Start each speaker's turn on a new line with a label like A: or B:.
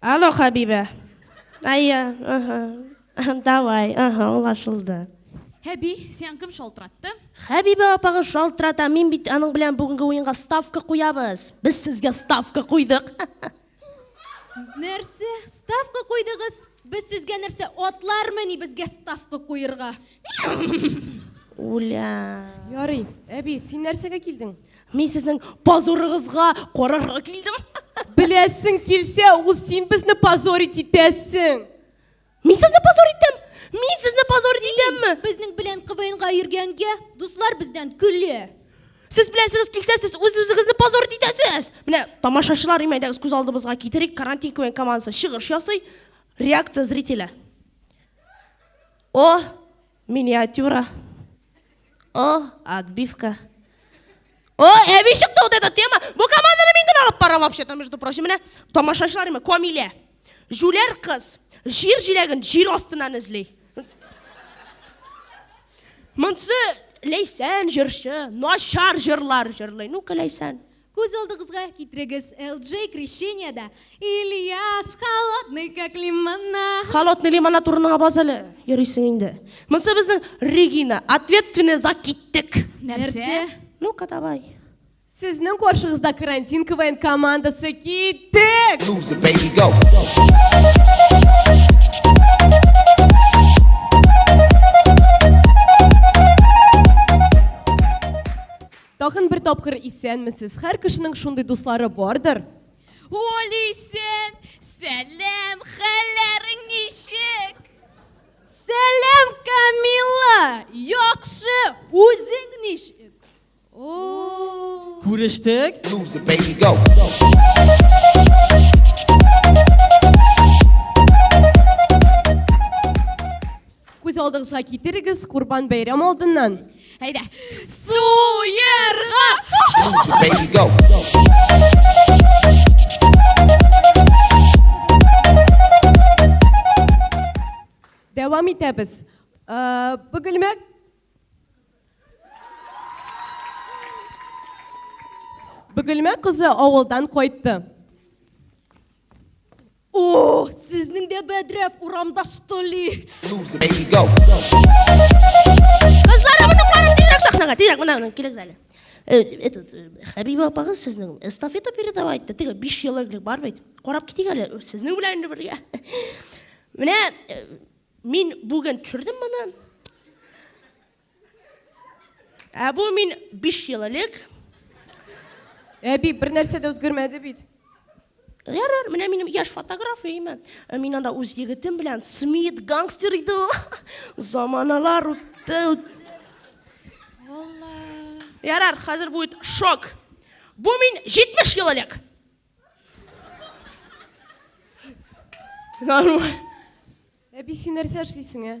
A: Алло, Хәбибә! Әйе, ыһы. Давай, ыһы, аңлашылды.
B: Хәби, сиңа кем шалтыратты?
A: Хәбибә апагыз шалтырата, мин бит аның белән бүгенге уенга ставка куябыз. Без сезгә ставка куйдык.
B: Нәрсә? Ставка куйдыгыз? Без сезгә нәрсә, атлармыни безгә ставка куерга?
A: Уля.
C: Ярый, әби, син нәрсәгә килдең?
A: Мин сезнең позорыгызга карарга килдем.
C: Беләсең килсә, ул син безне позорить итәсең.
A: Мин сезне позор итәм. Мин сезне позор итәмме?
B: Безнең белән КВНга йөргәнгә дуслар бездән
A: көлә. Сез беләсегез килсә, сез үз-үзегезне позор итәсез. Менә тамашачылар имәйдәгез күз алдыбызга китерик, карантин КВН командасы чыгыш ясый, реакция зрителя. О, Миниатюра. О, отбивка. О, әби чыкты вот эта тема. Бу команданы мин генә алып барам вообще-то, между прочим. Менә тамашачылар имә, Камилә. Жүләр кыз. Җир җиләген җир астыннан эзли. Монсы Ләйсән җырчы, начар җырлар җырлый. Ну, Ләйсән.
B: Күз алдыгызга китерегез, Элджей Крещениядә Ильяс холодный как лимонад.
A: Холодный лимонад урыныңа бас әле, йөрисең инде. Монсы безнең Регина, ответственная за киттек.
B: Нәрсә?
A: Ну-ка, давай.
C: Сезнең каршыгызда карантин КВН командасы киттек!
D: Lose it, baby, go.
C: Тагын бер тапкыр исәнмесез! Һәр кешенең шундый дуслары бардыр.
B: Олисен! Сәлам!
C: Хәлләрең
B: ничек? Сәлам, Камилла! Яхшы! Үзең
E: ничек?
D: Күрештек? Loser, baby, go.
C: Күз алдыгызга китерегез, Курбан бәйрәм алдыннан.
B: Әйдә.
D: Суерга!
C: Дәвам итәбез. Э, Бөгелмә Бөгелмә кызы авылдан кайтты.
B: О, сезнең дә бәдрәф урамда что ли?
A: Кызларым, оныкларым, тизрәк сахнага, тизрәк менә менә килегез әле. Э, этот э, Хәбибә апагыз сезнең эстафета передавай итте. Теге 5 ел элек бар бит. Карап китик әле сезнең белән инде бергә. Менә э, мин бүген төшердем моны. Ә бу мин биш ел элек.
C: Әби, бер нәрсә дә үзгәрмәде бит.
A: Ярар, менә минем яшь фотографияме. Э, мин анда үз егетем белән Смит гангстер иде ул. Заманалар үтте. Алла. Ярар, хәзер будет шок. Бу мин 70 ел элек. Нормально.
C: Әби, син нәрсә эшлисең, ә?